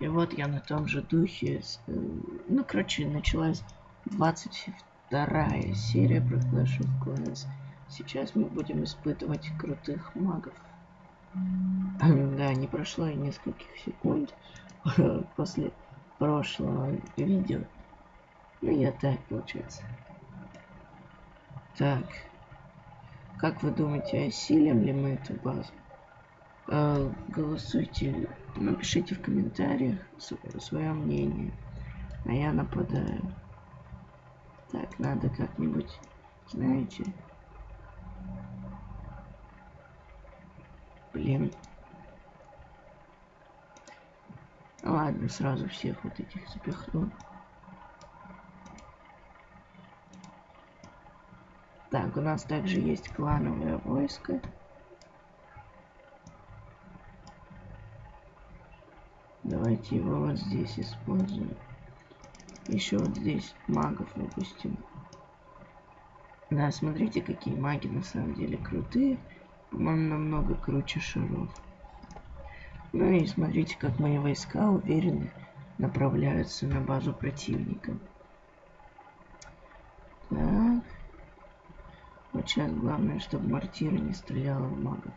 И вот я на том же духе, э, ну, короче, началась 22 серия про Clash of Clans. Сейчас мы будем испытывать крутых магов. Да, не прошло и нескольких секунд после прошлого видео. Ну, я так, получается. Так. Как вы думаете, осилим ли мы эту базу? Э, голосуйте, напишите в комментариях свое мнение. А я нападаю. Так, надо как-нибудь, знаете... Блин. Ладно, сразу всех вот этих запихну. Так, у нас также есть клановое войско. Давайте его вот здесь используем. Еще вот здесь магов выпустим. Да, смотрите, какие маги на самом деле крутые. По-моему, намного круче шаров. Ну и смотрите, как мои войска уверенно направляются на базу противника. Так. Вот сейчас главное, чтобы мортира не стреляла в магов.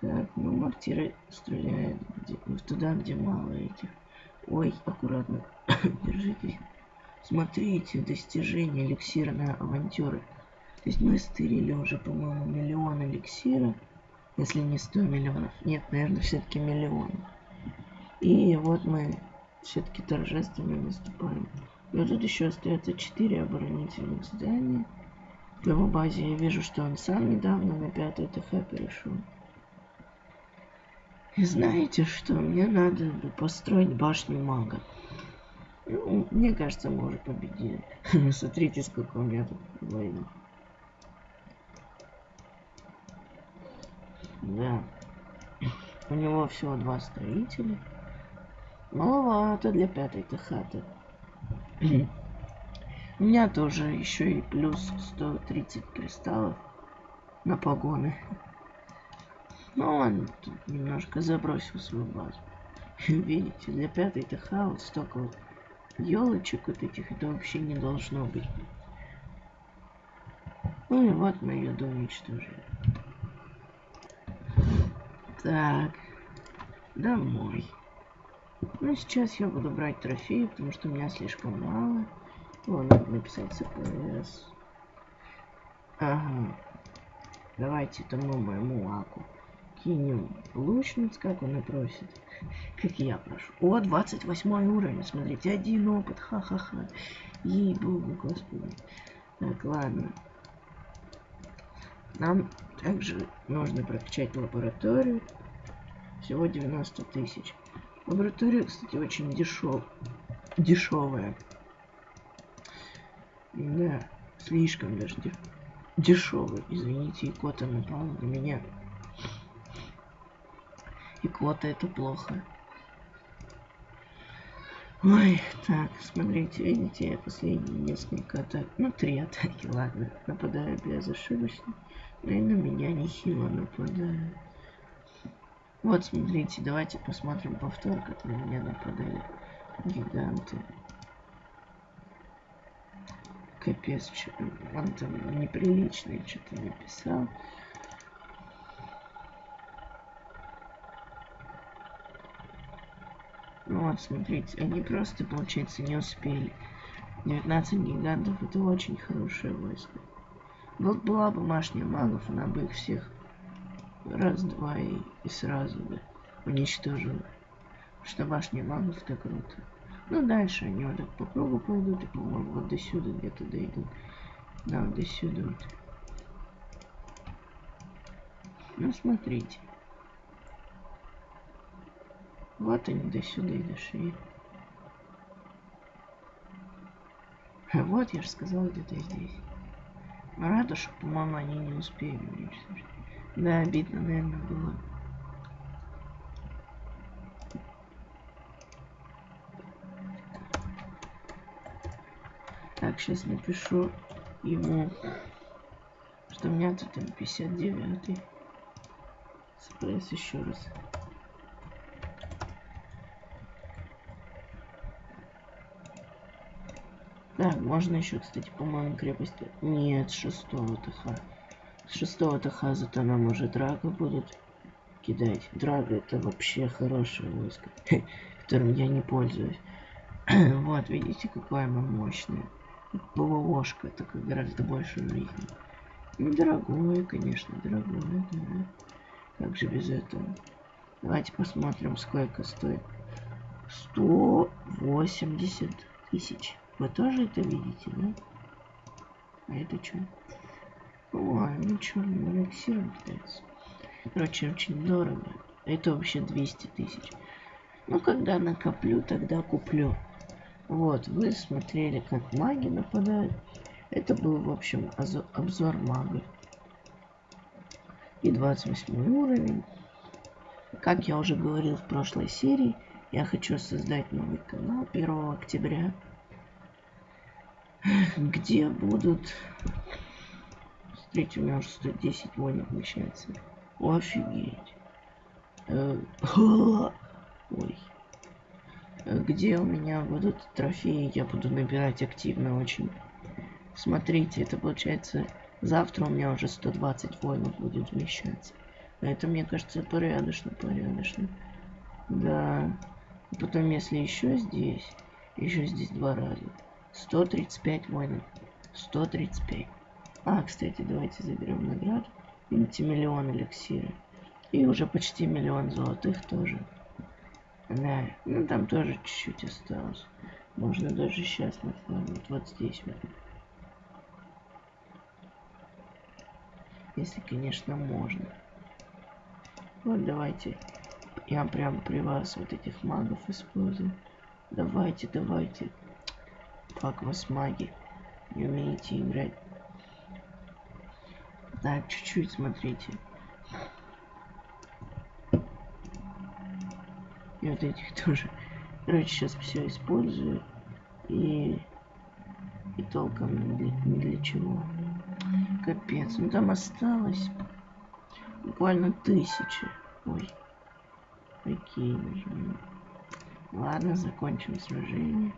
Так, ну мортира стреляет где, туда, где мало этих. Ой, аккуратно. Держитесь. Смотрите, достижение эликсира авантюры. То есть мы стырили уже, по-моему, миллион эликсира. Если не 100 миллионов. Нет, наверное, все-таки миллион. И вот мы все-таки торжественно наступаем. И вот тут еще остается 4 оборонительных здания. В его базе я вижу, что он сам недавно на 5 ТХ перешел. Знаете что? Мне надо построить башню мага. Ну, мне кажется, мы уже победили. Смотрите, сколько у меня тут воинов. Да. У него всего два строителя. Маловато для пятой хаты. У меня тоже еще и плюс 130 кристаллов на погоны. Ну он тут немножко забросил свою базу. Видите, для пятой ТХ вот столько вот елочек вот этих, это вообще не должно быть. Ну и вот мы ее уничтожили. Так, домой. Ну, сейчас я буду брать трофеи, потому что у меня слишком мало. О, надо написать CPS. Ага. Давайте тому моему аку кинем лучниц, как он и просит. Как я прошу. О, 28 уровень, смотрите, один опыт, ха-ха-ха. Ей-богу, господи. Так, ладно. Нам также нужно прокачать лабораторию. Всего 90 тысяч. Лаборатория, кстати, очень дешев... дешевая. Да, слишком даже деш... дешевый. Извините, икота напал на меня. Икота это плохо. Ой, так, смотрите, видите, я последние несколько атак, ну, три атаки, ладно, нападаю безошибочно, но и на меня нехило нападают. Вот, смотрите, давайте посмотрим повтор, как на меня нападали гиганты. Капец, он там неприличное что-то написал. Вот, смотрите, они просто, получается, не успели. 19 гигантов это очень хорошее войско. Вот была бы башня магов, она бы их всех раз, два и, и сразу бы уничтожила. Что башня магов так круто. Ну, дальше они вот так по кругу пойдут, и, по-моему, вот до сюда где-то дойдут. Да, вот до сюда вот. Ну, смотрите. Вот они до сюда и вот, я же сказал, где-то здесь. Рада, что, по-моему, они не успели. Да, обидно, наверное, было. Так, сейчас напишу ему, что у меня тут там 59 Спресс еще раз. Так, можно еще, кстати, по-моему, крепость... Нет, шестого ТХ. С шестого ТХ зато нам уже драго будут кидать. Драго это вообще хорошее войско, которым я не пользуюсь. вот, видите, какое оно мощное. ПВОшка, только гораздо больше жизни. Ну, дорогое, конечно, дорогое, да. Как же без этого? Давайте посмотрим, сколько стоит. 180 тысяч. Вы тоже это видите, да? А это что? Ой, ну что, эликсиром кидается. Короче, очень дорого. Это вообще 200 тысяч. Ну, когда накоплю, тогда куплю. Вот, вы смотрели, как маги нападают. Это был, в общем, обзор магов. И 28 уровень. Как я уже говорил в прошлой серии, я хочу создать новый канал 1 октября, где будут... Смотрите, у меня уже 110 войн вмещается. Офигеть. Э, ой где у меня будут трофеи, я буду набирать активно очень. Смотрите, это получается завтра у меня уже 120 воинов будет вмещаться. Это, мне кажется, порядочно, порядочно. Да. И потом, если еще здесь, еще здесь два раза. 135 воинов. 135. А, кстати, давайте заберем награду. Видите, миллион эликсира. И уже почти миллион золотых тоже. Да, ну там тоже чуть-чуть осталось. Можно даже сейчас накладывать вот здесь вот. Если, конечно, можно. Вот давайте. Я прям при вас вот этих магов использую. Давайте, давайте. Как вас маги. Не умеете играть. Так, чуть-чуть смотрите. И вот этих тоже. Короче, сейчас все использую. И... И толком ни для, ни для чего. Капец. Ну там осталось буквально тысячи. Ой. Какие же. Ладно, закончим сражение.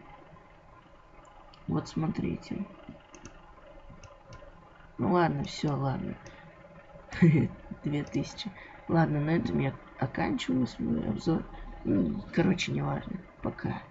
Вот смотрите. Ну ладно, все, ладно. Две тысячи. Ладно, на этом я оканчиваю свой обзор. Короче, неважно. Пока.